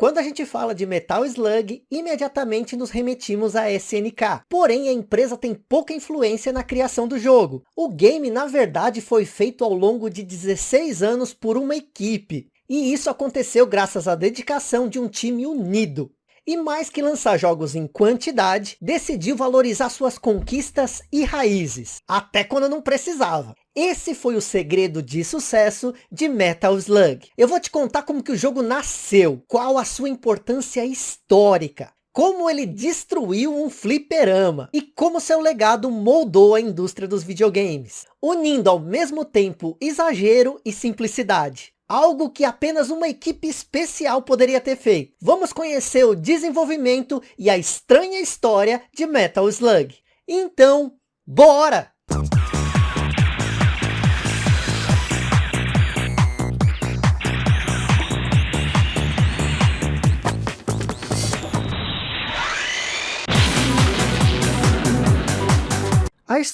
Quando a gente fala de Metal Slug, imediatamente nos remetimos a SNK. Porém, a empresa tem pouca influência na criação do jogo. O game, na verdade, foi feito ao longo de 16 anos por uma equipe. E isso aconteceu graças à dedicação de um time unido. E mais que lançar jogos em quantidade, decidiu valorizar suas conquistas e raízes, até quando não precisava. Esse foi o segredo de sucesso de Metal Slug. Eu vou te contar como que o jogo nasceu, qual a sua importância histórica, como ele destruiu um fliperama e como seu legado moldou a indústria dos videogames, unindo ao mesmo tempo exagero e simplicidade. Algo que apenas uma equipe especial poderia ter feito. Vamos conhecer o desenvolvimento e a estranha história de Metal Slug. Então, bora!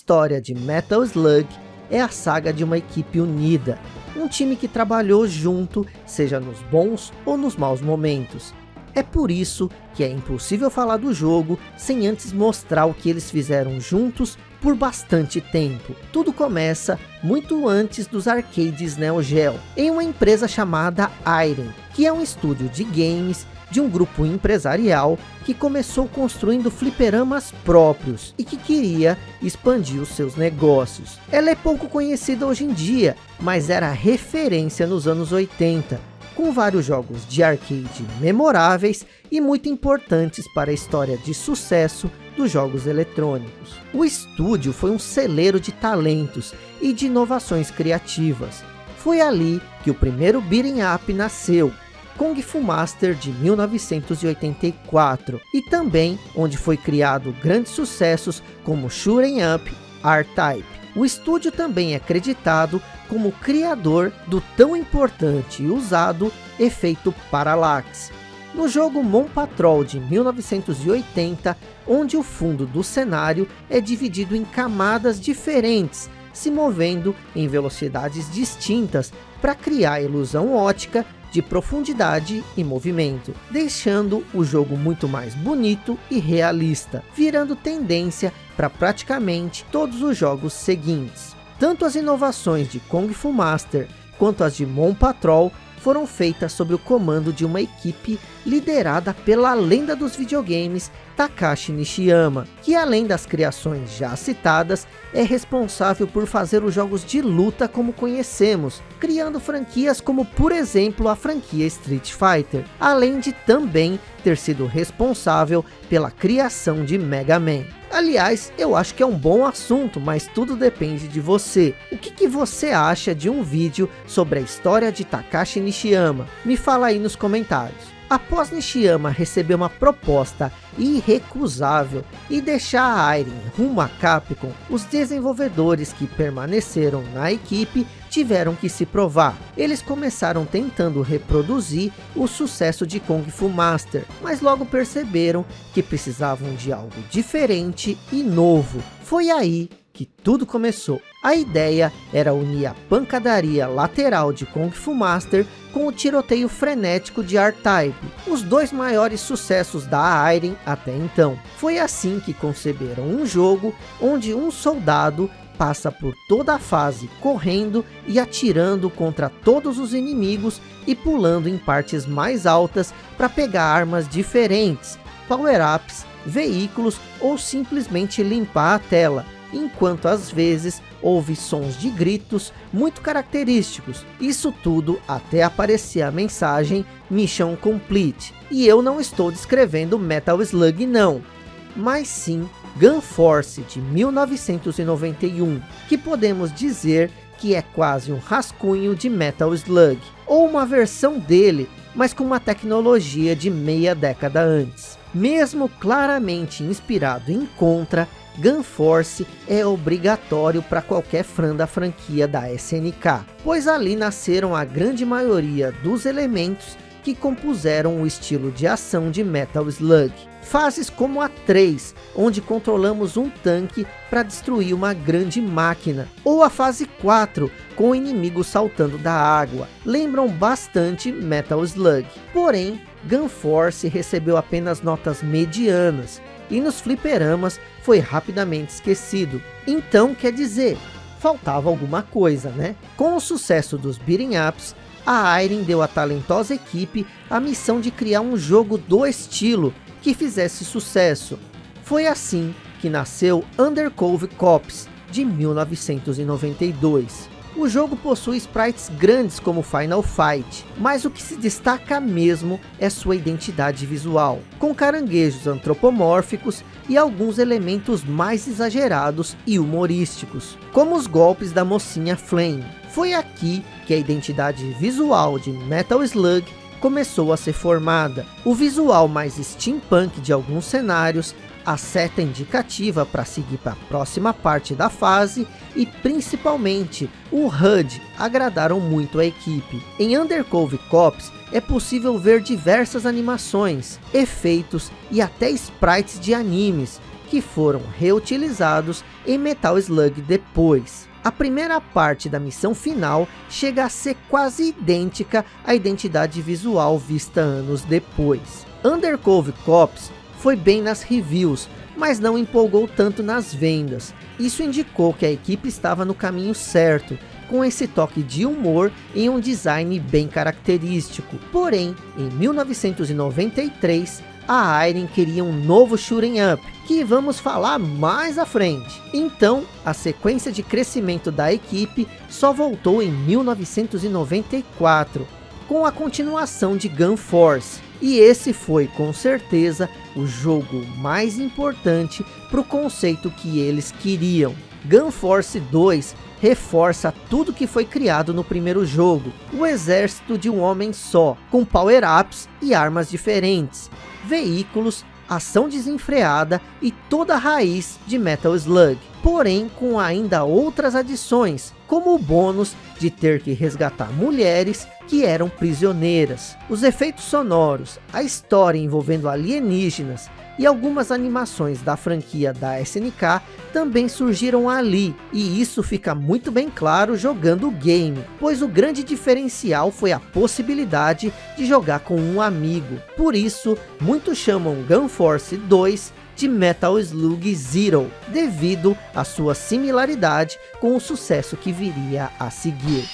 História de Metal Slug é a saga de uma equipe unida, um time que trabalhou junto, seja nos bons ou nos maus momentos. É por isso que é impossível falar do jogo sem antes mostrar o que eles fizeram juntos por bastante tempo. Tudo começa muito antes dos arcades Neo Geo, em uma empresa chamada Iron, que é um estúdio de games de um grupo empresarial que começou construindo fliperamas próprios e que queria expandir os seus negócios. Ela é pouco conhecida hoje em dia, mas era referência nos anos 80, com vários jogos de arcade memoráveis e muito importantes para a história de sucesso dos jogos eletrônicos. O estúdio foi um celeiro de talentos e de inovações criativas. Foi ali que o primeiro beat'em up nasceu, Kung Fu Master de 1984 e também onde foi criado grandes sucessos como Shooting Up, R-Type. O estúdio também é acreditado como criador do tão importante e usado efeito Parallax. No jogo Mon Patrol de 1980, onde o fundo do cenário é dividido em camadas diferentes, se movendo em velocidades distintas para criar a ilusão ótica de profundidade e movimento, deixando o jogo muito mais bonito e realista, virando tendência para praticamente todos os jogos seguintes. Tanto as inovações de Kung Fu Master quanto as de Mon Patrol foram feitas sob o comando de uma equipe liderada pela lenda dos videogames Takashi Nishiyama, que além das criações já citadas, é responsável por fazer os jogos de luta como conhecemos, criando franquias como por exemplo a franquia Street Fighter, além de também ter sido responsável pela criação de Mega Man. Aliás, eu acho que é um bom assunto, mas tudo depende de você. O que, que, você acha de um vídeo sobre a história de Takashi Nishiyama? Me fala aí nos comentários. Após Nishiyama receber uma proposta irrecusável e deixar a Irene rumo a Capcom, os desenvolvedores que permaneceram na equipe tiveram que se provar. Eles começaram tentando reproduzir o sucesso de Kung Fu Master, mas logo perceberam que precisavam de algo diferente e novo. Foi aí que tudo começou. A ideia era unir a pancadaria lateral de Kung Fu Master com o tiroteio frenético de R-Type, os dois maiores sucessos da Iron até então. Foi assim que conceberam um jogo onde um soldado passa por toda a fase correndo e atirando contra todos os inimigos e pulando em partes mais altas para pegar armas diferentes, power-ups, veículos ou simplesmente limpar a tela enquanto às vezes houve sons de gritos muito característicos. Isso tudo até aparecer a mensagem Mission Complete. E eu não estou descrevendo Metal Slug não, mas sim Gun Force de 1991, que podemos dizer que é quase um rascunho de Metal Slug, ou uma versão dele, mas com uma tecnologia de meia década antes. Mesmo claramente inspirado em Contra, Gun Force é obrigatório para qualquer fã da franquia da SNK, pois ali nasceram a grande maioria dos elementos que compuseram o estilo de ação de Metal Slug. Fases como a 3, onde controlamos um tanque para destruir uma grande máquina. Ou a fase 4, com o inimigo saltando da água. Lembram bastante Metal Slug. Porém, Gun Force recebeu apenas notas medianas, e nos fliperamas foi rapidamente esquecido. Então quer dizer, faltava alguma coisa, né? Com o sucesso dos beating ups, a Irene deu à talentosa equipe a missão de criar um jogo do estilo que fizesse sucesso. Foi assim que nasceu Undercove Cops, de 1992. O jogo possui sprites grandes como Final Fight, mas o que se destaca mesmo é sua identidade visual, com caranguejos antropomórficos e alguns elementos mais exagerados e humorísticos, como os golpes da mocinha Flame. Foi aqui que a identidade visual de Metal Slug começou a ser formada. O visual mais steampunk de alguns cenários a seta indicativa para seguir para a próxima parte da fase e principalmente o HUD agradaram muito a equipe. Em Undercove Cops é possível ver diversas animações, efeitos e até sprites de animes que foram reutilizados em Metal Slug depois. A primeira parte da missão final chega a ser quase idêntica à identidade visual vista anos depois. Undercove Cops foi bem nas reviews, mas não empolgou tanto nas vendas. Isso indicou que a equipe estava no caminho certo, com esse toque de humor em um design bem característico. Porém, em 1993, a Iron queria um novo shooting up, que vamos falar mais à frente. Então, a sequência de crescimento da equipe só voltou em 1994, com a continuação de Gun Force, e esse foi, com certeza, o jogo mais importante para o conceito que eles queriam. Gun Force 2 reforça tudo que foi criado no primeiro jogo. O exército de um homem só, com power-ups e armas diferentes, veículos, ação desenfreada e toda a raiz de Metal Slug. Porém, com ainda outras adições, como o bônus de ter que resgatar mulheres que eram prisioneiras. Os efeitos sonoros, a história envolvendo alienígenas e algumas animações da franquia da SNK também surgiram ali, e isso fica muito bem claro jogando o game, pois o grande diferencial foi a possibilidade de jogar com um amigo. Por isso, muitos chamam Gun Force 2 de Metal Slug Zero, devido à sua similaridade com o sucesso que viria a seguir.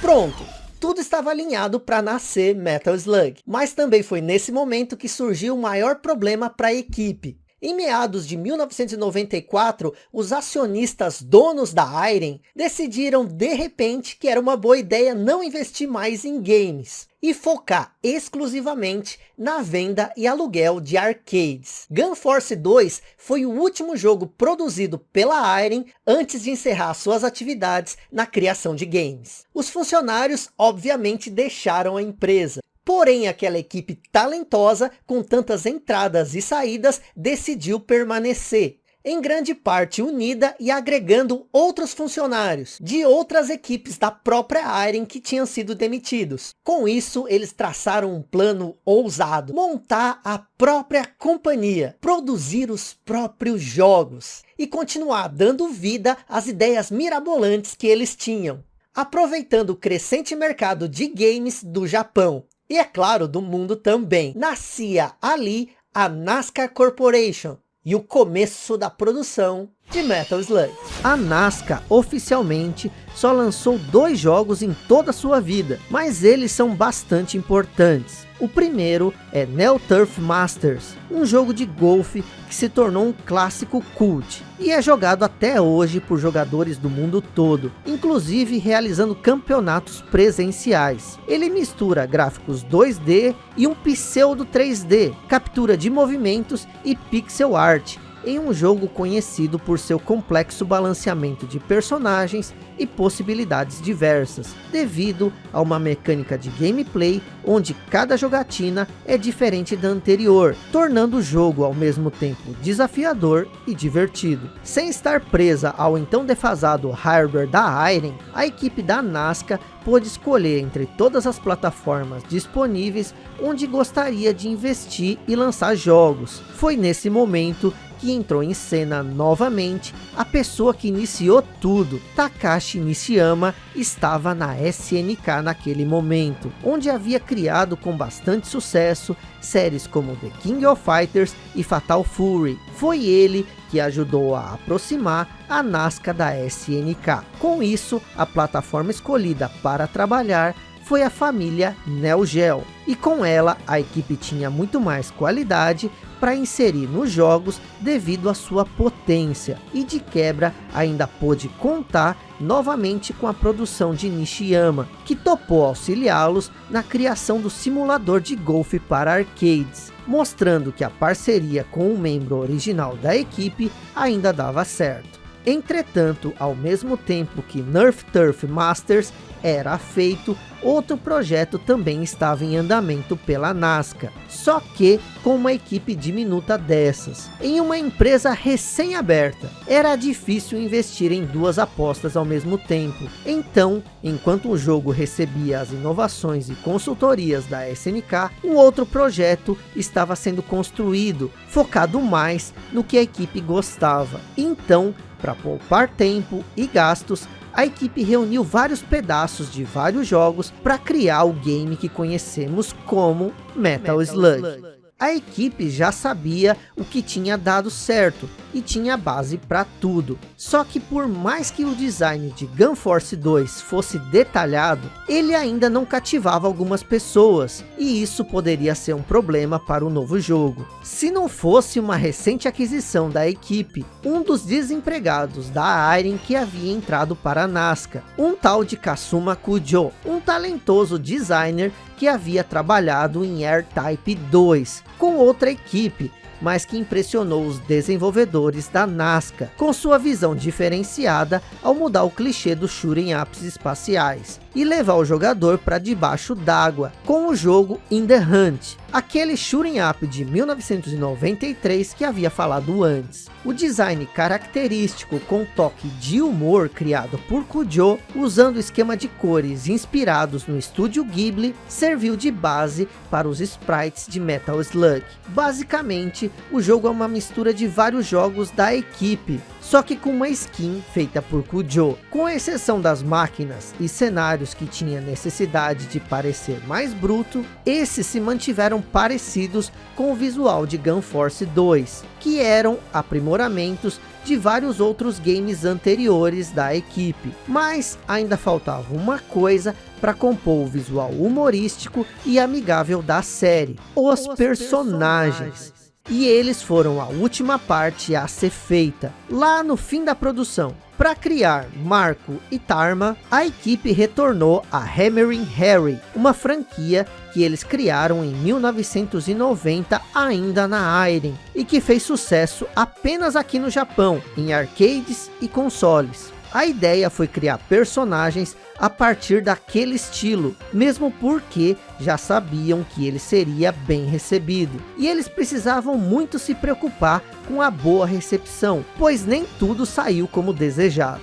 Pronto, tudo estava alinhado para nascer Metal Slug, mas também foi nesse momento que surgiu o maior problema para a equipe. Em meados de 1994, os acionistas donos da Iron decidiram de repente que era uma boa ideia não investir mais em games e focar exclusivamente na venda e aluguel de arcades. Gun Force 2 foi o último jogo produzido pela Iron antes de encerrar suas atividades na criação de games. Os funcionários obviamente deixaram a empresa Porém, aquela equipe talentosa, com tantas entradas e saídas, decidiu permanecer. Em grande parte unida e agregando outros funcionários de outras equipes da própria Iron que tinham sido demitidos. Com isso, eles traçaram um plano ousado. Montar a própria companhia. Produzir os próprios jogos. E continuar dando vida às ideias mirabolantes que eles tinham aproveitando o crescente mercado de games do Japão e é claro, do mundo também. Nascia ali a NASCAR Corporation e o começo da produção de Metal Slug. A NASCAR oficialmente só lançou dois jogos em toda a sua vida, mas eles são bastante importantes. O primeiro é Neo Turf Masters, um jogo de golfe que se tornou um clássico cult e é jogado até hoje por jogadores do mundo todo, inclusive realizando campeonatos presenciais. Ele mistura gráficos 2D e um pseudo 3D, captura de movimentos e pixel art, em um jogo conhecido por seu complexo balanceamento de personagens e possibilidades diversas, devido a uma mecânica de gameplay onde cada jogatina é diferente da anterior, tornando o jogo ao mesmo tempo desafiador e divertido. Sem estar presa ao então defasado hardware da Iron, a equipe da Nazca pôde escolher entre todas as plataformas disponíveis onde gostaria de investir e lançar jogos. Foi nesse momento que entrou em cena novamente, a pessoa que iniciou tudo, Takashi Nishiyama, estava na SNK naquele momento, onde havia criado com bastante sucesso séries como The King of Fighters e Fatal Fury. Foi ele que ajudou a aproximar a Nazca da SNK. Com isso, a plataforma escolhida para trabalhar foi a família Neo Geo. E com ela, a equipe tinha muito mais qualidade para inserir nos jogos devido à sua potência. E de quebra, ainda pôde contar novamente com a produção de Nishiyama, que topou auxiliá-los na criação do simulador de golfe para arcades, mostrando que a parceria com o membro original da equipe ainda dava certo. Entretanto, ao mesmo tempo que Nerf Turf Masters era feito, outro projeto também estava em andamento pela NASCAR, só que com uma equipe diminuta dessas, em uma empresa recém-aberta. Era difícil investir em duas apostas ao mesmo tempo, então, enquanto o jogo recebia as inovações e consultorias da SNK, um outro projeto estava sendo construído, focado mais no que a equipe gostava. Então, para poupar tempo e gastos, a equipe reuniu vários pedaços de vários jogos para criar o game que conhecemos como Metal, Metal Slug. Slug a equipe já sabia o que tinha dado certo e tinha base para tudo. Só que por mais que o design de Gun Force 2 fosse detalhado, ele ainda não cativava algumas pessoas, e isso poderia ser um problema para o novo jogo. Se não fosse uma recente aquisição da equipe, um dos desempregados da Iron que havia entrado para a NASCAR, um tal de Kasuma Kujo, um talentoso designer que havia trabalhado em AirType 2 com outra equipe, mas que impressionou os desenvolvedores da Nazca, com sua visão diferenciada ao mudar o clichê dos shooting ups espaciais, e levar o jogador para debaixo d'água, com o jogo In The Hunt, aquele shooting up de 1993 que havia falado antes. O design característico com toque de humor criado por Kujo, usando esquema de cores inspirados no estúdio Ghibli, serviu de base para os sprites de Metal Slug. Basicamente, o jogo é uma mistura de vários jogos da equipe, só que com uma skin feita por Kujo. Com exceção das máquinas e cenários que tinha necessidade de parecer mais bruto, esses se mantiveram parecidos com o visual de Gun Force 2, que eram aprimoramentos de vários outros games anteriores da equipe. Mas ainda faltava uma coisa para compor o visual humorístico e amigável da série, os, os personagens. personagens e eles foram a última parte a ser feita, lá no fim da produção. Para criar Marco e Tarma, a equipe retornou a Hammering Harry, uma franquia que eles criaram em 1990 ainda na Iron, e que fez sucesso apenas aqui no Japão, em arcades e consoles. A ideia foi criar personagens a partir daquele estilo, mesmo porque já sabiam que ele seria bem recebido. E eles precisavam muito se preocupar com a boa recepção, pois nem tudo saiu como desejado.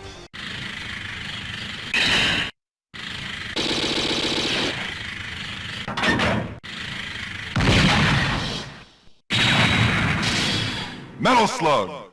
Metal Slug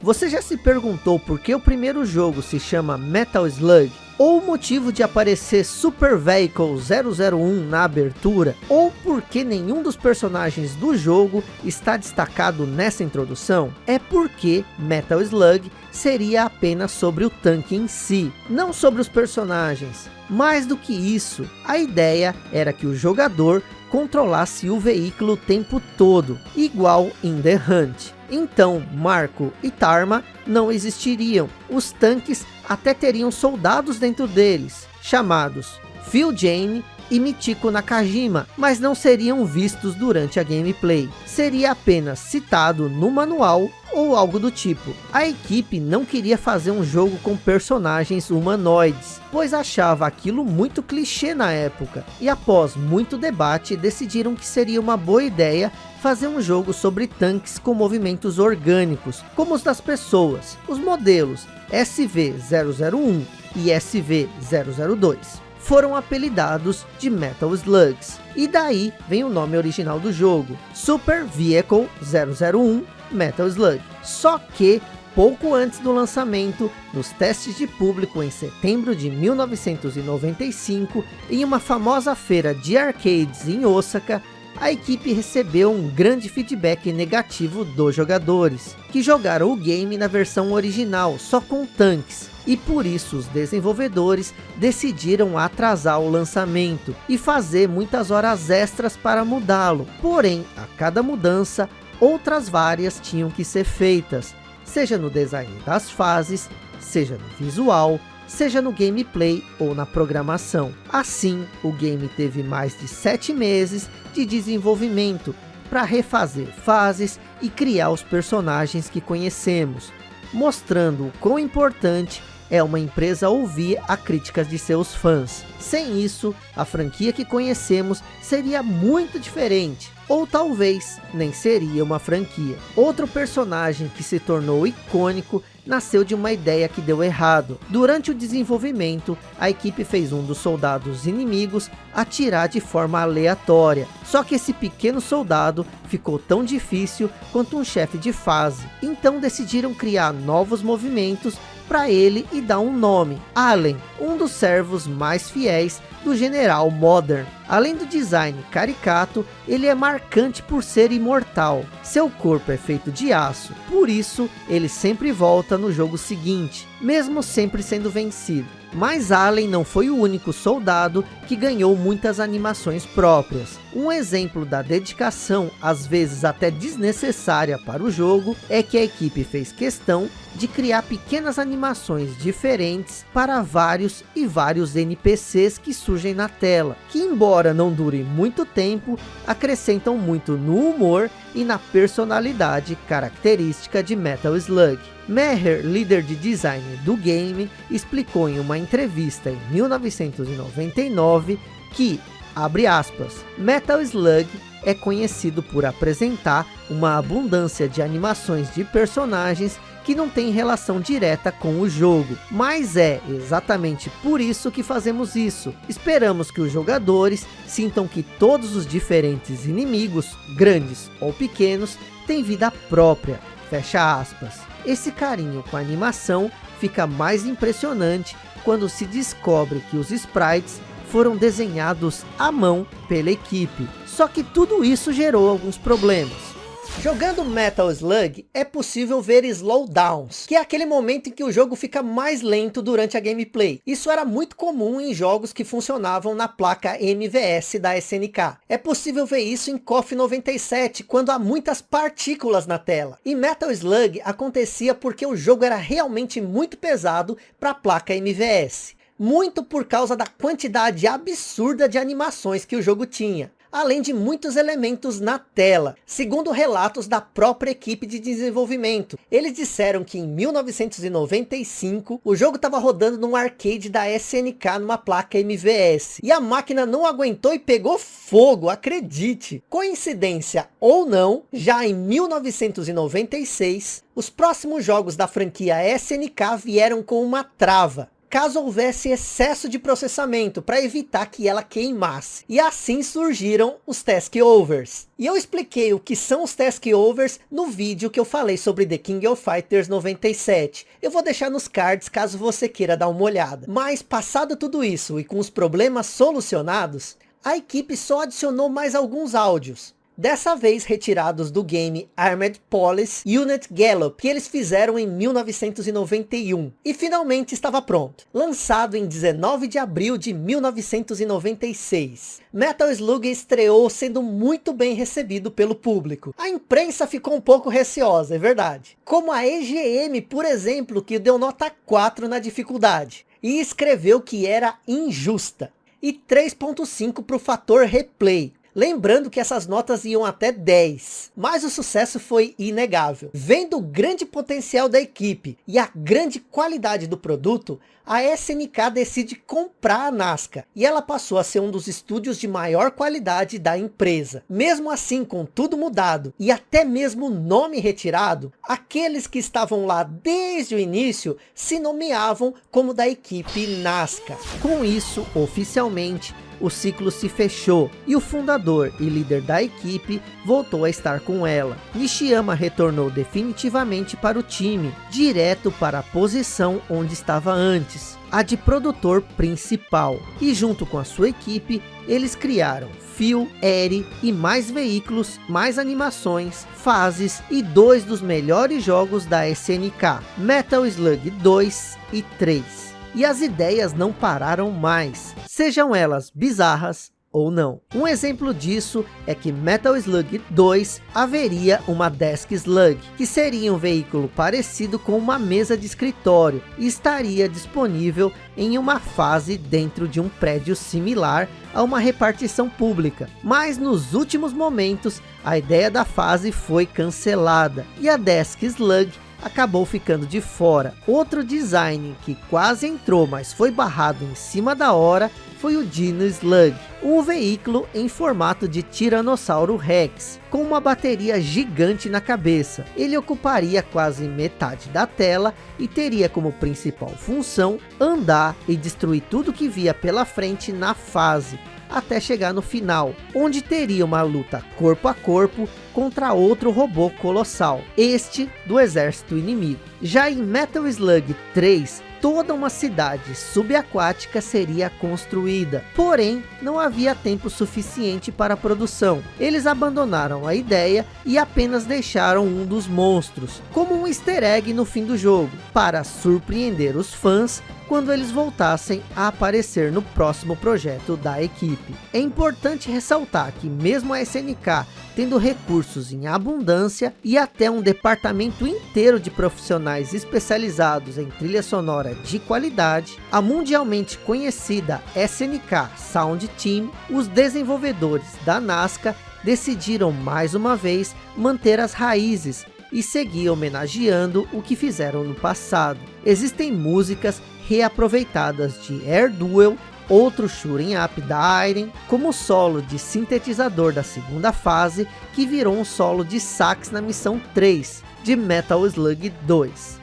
você já se perguntou por que o primeiro jogo se chama Metal Slug? Ou o motivo de aparecer Super Vehicle 001 na abertura? Ou por que nenhum dos personagens do jogo está destacado nessa introdução? É porque Metal Slug seria apenas sobre o tanque em si, não sobre os personagens. Mais do que isso, a ideia era que o jogador controlasse o veículo o tempo todo, igual em The Hunt. Então, Marco e Tarma não existiriam. Os tanques até teriam soldados dentro deles, chamados Phil Jane e Michiko Nakajima, mas não seriam vistos durante a gameplay. Seria apenas citado no manual ou algo do tipo. A equipe não queria fazer um jogo com personagens humanoides, pois achava aquilo muito clichê na época. E após muito debate, decidiram que seria uma boa ideia fazer um jogo sobre tanques com movimentos orgânicos, como os das pessoas. Os modelos SV-001 e SV-002 foram apelidados de Metal Slugs. E daí vem o nome original do jogo, Super Vehicle 001 Metal Slug. Só que pouco antes do lançamento, nos testes de público em setembro de 1995, em uma famosa feira de arcades em Osaka, a equipe recebeu um grande feedback negativo dos jogadores, que jogaram o game na versão original, só com tanques, e por isso os desenvolvedores decidiram atrasar o lançamento e fazer muitas horas extras para mudá-lo. Porém, a cada mudança, outras várias tinham que ser feitas, seja no design das fases, seja no visual, seja no gameplay ou na programação. Assim, o game teve mais de 7 meses de desenvolvimento para refazer fases e criar os personagens que conhecemos, mostrando o quão importante é uma empresa ouvir a críticas de seus fãs. Sem isso, a franquia que conhecemos seria muito diferente, ou talvez nem seria uma franquia. Outro personagem que se tornou icônico nasceu de uma ideia que deu errado. Durante o desenvolvimento, a equipe fez um dos soldados inimigos atirar de forma aleatória. Só que esse pequeno soldado ficou tão difícil quanto um chefe de fase. Então decidiram criar novos movimentos para ele e dar um nome, Allen, um dos servos mais fiéis do General Modern. Além do design caricato, ele é marcante por ser imortal. Seu corpo é feito de aço, por isso ele sempre volta no jogo seguinte, mesmo sempre sendo vencido. Mas Allen não foi o único soldado que ganhou muitas animações próprias. Um exemplo da dedicação, às vezes até desnecessária para o jogo, é que a equipe fez questão de criar pequenas animações diferentes para vários e vários NPCs que surgem na tela, que embora não durem muito tempo, acrescentam muito no humor e na personalidade característica de Metal Slug. Meher, líder de design do game, explicou em uma entrevista em 1999 que, abre aspas, Metal Slug é conhecido por apresentar uma abundância de animações de personagens que não tem relação direta com o jogo. Mas é exatamente por isso que fazemos isso. Esperamos que os jogadores sintam que todos os diferentes inimigos, grandes ou pequenos, têm vida própria. Fecha aspas. Esse carinho com a animação fica mais impressionante quando se descobre que os sprites foram desenhados à mão pela equipe. Só que tudo isso gerou alguns problemas. Jogando Metal Slug, é possível ver slowdowns, que é aquele momento em que o jogo fica mais lento durante a gameplay. Isso era muito comum em jogos que funcionavam na placa MVS da SNK. É possível ver isso em KOF 97, quando há muitas partículas na tela. Em Metal Slug, acontecia porque o jogo era realmente muito pesado para a placa MVS muito por causa da quantidade absurda de animações que o jogo tinha além de muitos elementos na tela, segundo relatos da própria equipe de desenvolvimento. Eles disseram que em 1995, o jogo estava rodando num arcade da SNK numa placa MVS, e a máquina não aguentou e pegou fogo, acredite. Coincidência ou não, já em 1996, os próximos jogos da franquia SNK vieram com uma trava caso houvesse excesso de processamento para evitar que ela queimasse. E assim surgiram os Task Overs. E eu expliquei o que são os Task Overs no vídeo que eu falei sobre The King of Fighters 97. Eu vou deixar nos cards caso você queira dar uma olhada. Mas passado tudo isso e com os problemas solucionados, a equipe só adicionou mais alguns áudios dessa vez retirados do game Armored Police Unit Gallup, que eles fizeram em 1991, e finalmente estava pronto. Lançado em 19 de abril de 1996, Metal Slug estreou sendo muito bem recebido pelo público. A imprensa ficou um pouco receosa, é verdade. Como a EGM, por exemplo, que deu nota 4 na dificuldade, e escreveu que era injusta e 3.5 para o fator replay, Lembrando que essas notas iam até 10, mas o sucesso foi inegável. Vendo o grande potencial da equipe e a grande qualidade do produto, a SNK decide comprar a Nazca e ela passou a ser um dos estúdios de maior qualidade da empresa. Mesmo assim, com tudo mudado e até mesmo o nome retirado, aqueles que estavam lá desde o início se nomeavam como da equipe Nazca. Com isso, oficialmente, o ciclo se fechou e o fundador e líder da equipe voltou a estar com ela. Nishiyama retornou definitivamente para o time, direto para a posição onde estava antes, a de produtor principal. E junto com a sua equipe, eles criaram Phil, Eri e mais veículos, mais animações, fases e dois dos melhores jogos da SNK, Metal Slug 2 e 3. E as ideias não pararam mais, sejam elas bizarras ou não. Um exemplo disso é que Metal Slug 2 haveria uma Desk Slug, que seria um veículo parecido com uma mesa de escritório e estaria disponível em uma fase dentro de um prédio similar a uma repartição pública. Mas nos últimos momentos, a ideia da fase foi cancelada e a Desk Slug acabou ficando de fora. Outro design que quase entrou, mas foi barrado em cima da hora, foi o Dino Slug, um veículo em formato de Tiranossauro Rex, com uma bateria gigante na cabeça. Ele ocuparia quase metade da tela e teria como principal função andar e destruir tudo que via pela frente na fase, até chegar no final, onde teria uma luta corpo a corpo contra outro robô colossal, este do exército inimigo. Já em Metal Slug 3, toda uma cidade subaquática seria construída. Porém, não havia tempo suficiente para a produção. Eles abandonaram a ideia e apenas deixaram um dos monstros, como um easter egg no fim do jogo, para surpreender os fãs quando eles voltassem a aparecer no próximo projeto da equipe. É importante ressaltar que mesmo a SNK tendo recursos em abundância e até um departamento inteiro de profissionais especializados em trilha sonora de qualidade, a mundialmente conhecida SNK Sound Team, os desenvolvedores da Nazca decidiram mais uma vez manter as raízes e seguir homenageando o que fizeram no passado. Existem músicas reaproveitadas de Air Duel outro shooting up da Iron, como solo de sintetizador da segunda fase, que virou um solo de sax na missão 3 de Metal Slug 2.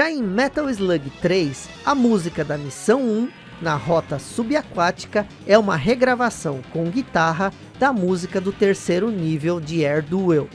Já em Metal Slug 3, a música da missão 1, na rota subaquática, é uma regravação com guitarra da música do terceiro nível de Air Duel.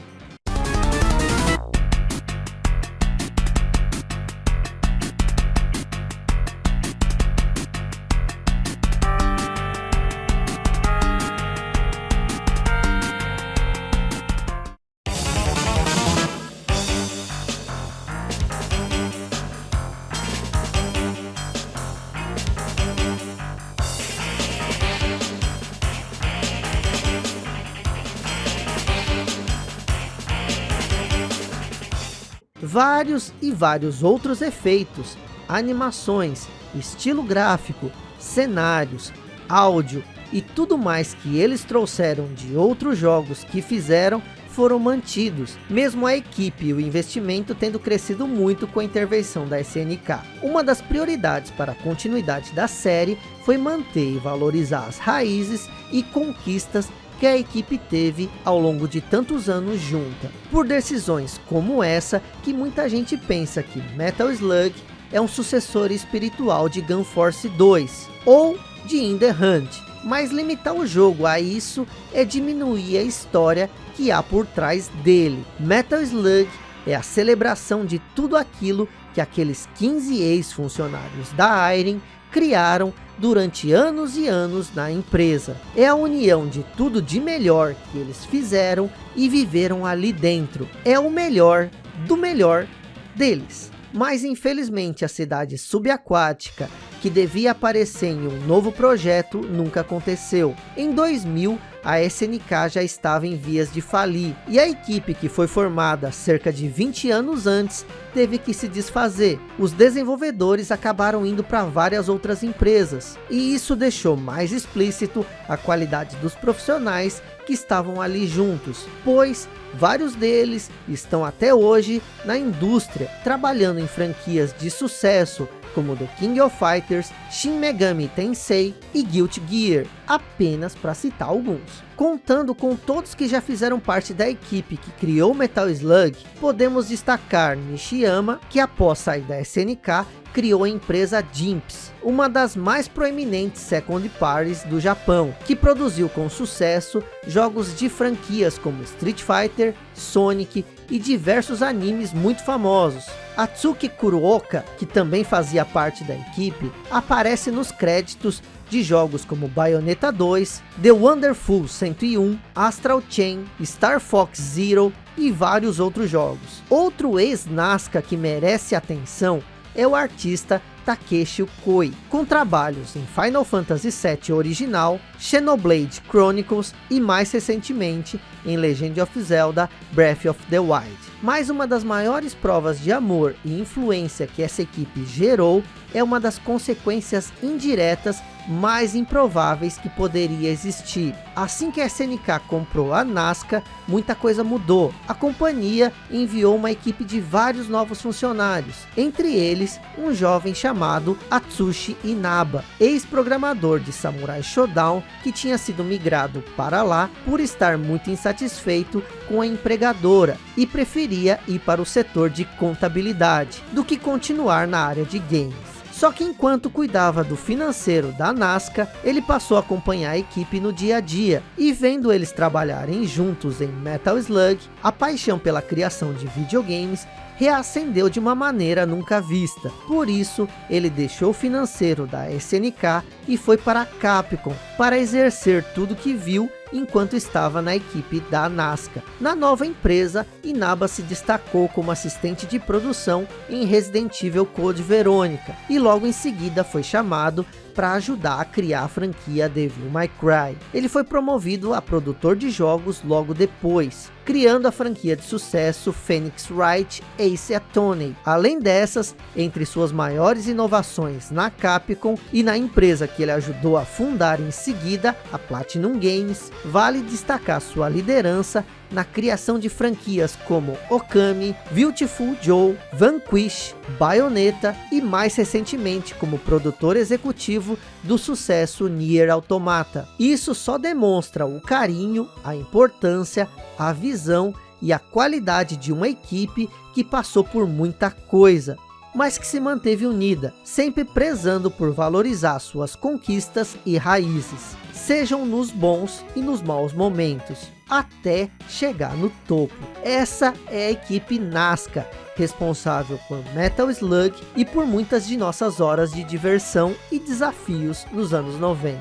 Vários e vários outros efeitos, animações, estilo gráfico, cenários, áudio e tudo mais que eles trouxeram de outros jogos que fizeram foram mantidos, mesmo a equipe e o investimento tendo crescido muito com a intervenção da SNK. Uma das prioridades para a continuidade da série foi manter e valorizar as raízes e conquistas que a equipe teve ao longo de tantos anos junta. Por decisões como essa, que muita gente pensa que Metal Slug é um sucessor espiritual de Gun Force 2, ou de In The Hunt. Mas limitar o jogo a isso é diminuir a história que há por trás dele. Metal Slug é a celebração de tudo aquilo que aqueles 15 ex-funcionários da Iron criaram durante anos e anos na empresa. É a união de tudo de melhor que eles fizeram e viveram ali dentro. É o melhor do melhor deles. Mas infelizmente a cidade subaquática, que devia aparecer em um novo projeto nunca aconteceu. Em 2000, a SNK já estava em vias de falir, e a equipe que foi formada cerca de 20 anos antes, teve que se desfazer. Os desenvolvedores acabaram indo para várias outras empresas, e isso deixou mais explícito a qualidade dos profissionais que estavam ali juntos, pois vários deles estão até hoje na indústria, trabalhando em franquias de sucesso, como The King of Fighters, Shin Megami Tensei e Guilty Gear, apenas para citar alguns. Contando com todos que já fizeram parte da equipe que criou Metal Slug, podemos destacar Nishiyama, que após sair da SNK, criou a empresa Jimps, uma das mais proeminentes second parties do Japão, que produziu com sucesso jogos de franquias como Street Fighter, Sonic e diversos animes muito famosos. Atsuki Kuruoka, que também fazia parte da equipe, aparece nos créditos de jogos como Bayonetta 2, The Wonderful 101, Astral Chain, Star Fox Zero e vários outros jogos. Outro ex-Nazca que merece atenção é o artista Takeshi Koi, com trabalhos em Final Fantasy VII original, Xenoblade Chronicles e mais recentemente em Legend of Zelda Breath of the Wild. Mas uma das maiores provas de amor e influência que essa equipe gerou é uma das consequências indiretas mais improváveis que poderia existir. Assim que a SNK comprou a Nazca, muita coisa mudou. A companhia enviou uma equipe de vários novos funcionários, entre eles um jovem chamado Atsushi Inaba, ex-programador de Samurai Shodown, que tinha sido migrado para lá por estar muito insatisfeito com a empregadora e preferia ir para o setor de contabilidade, do que continuar na área de games. Só que enquanto cuidava do financeiro da Nazca, ele passou a acompanhar a equipe no dia a dia. E vendo eles trabalharem juntos em Metal Slug, a paixão pela criação de videogames reacendeu de uma maneira nunca vista. Por isso, ele deixou o financeiro da SNK e foi para a Capcom, para exercer tudo que viu enquanto estava na equipe da Nazca. Na nova empresa, Inaba se destacou como assistente de produção em Resident Evil Code Verônica e logo em seguida foi chamado para ajudar a criar a franquia Devil May Cry. Ele foi promovido a produtor de jogos logo depois, criando a franquia de sucesso Phoenix Wright Ace Attorney. Além dessas, entre suas maiores inovações na Capcom e na empresa que ele ajudou a fundar em seguida, a Platinum Games, vale destacar sua liderança na criação de franquias como Okami, Beautiful Joe, Vanquish, Bayonetta e mais recentemente como produtor executivo do sucesso Nier Automata. Isso só demonstra o carinho, a importância, a visão e a qualidade de uma equipe que passou por muita coisa, mas que se manteve unida, sempre prezando por valorizar suas conquistas e raízes, sejam nos bons e nos maus momentos, até chegar no topo. Essa é a equipe Nazca, responsável por Metal Slug e por muitas de nossas horas de diversão e desafios nos anos 90.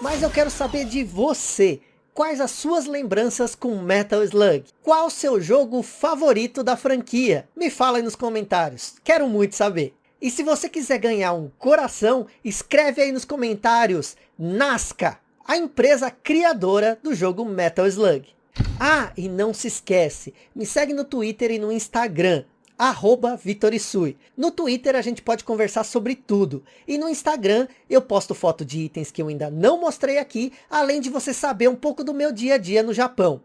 Mas eu quero saber de você. Quais as suas lembranças com Metal Slug? Qual o seu jogo favorito da franquia? Me fala aí nos comentários. Quero muito saber. E se você quiser ganhar um coração, escreve aí nos comentários Nazca, a empresa criadora do jogo Metal Slug. Ah, e não se esquece, me segue no Twitter e no Instagram arroba Vitorisui. No Twitter a gente pode conversar sobre tudo. E no Instagram eu posto foto de itens que eu ainda não mostrei aqui, além de você saber um pouco do meu dia a dia no Japão.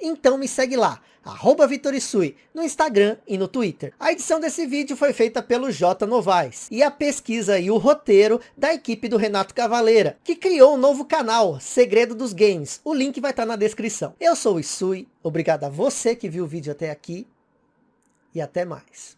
Então me segue lá, arroba Vitorisui, no Instagram e no Twitter. A edição desse vídeo foi feita pelo J Novaes. E a pesquisa e o roteiro da equipe do Renato Cavaleira, que criou um novo canal, Segredo dos Games. O link vai estar na descrição. Eu sou o Isui, obrigado a você que viu o vídeo até aqui e até mais.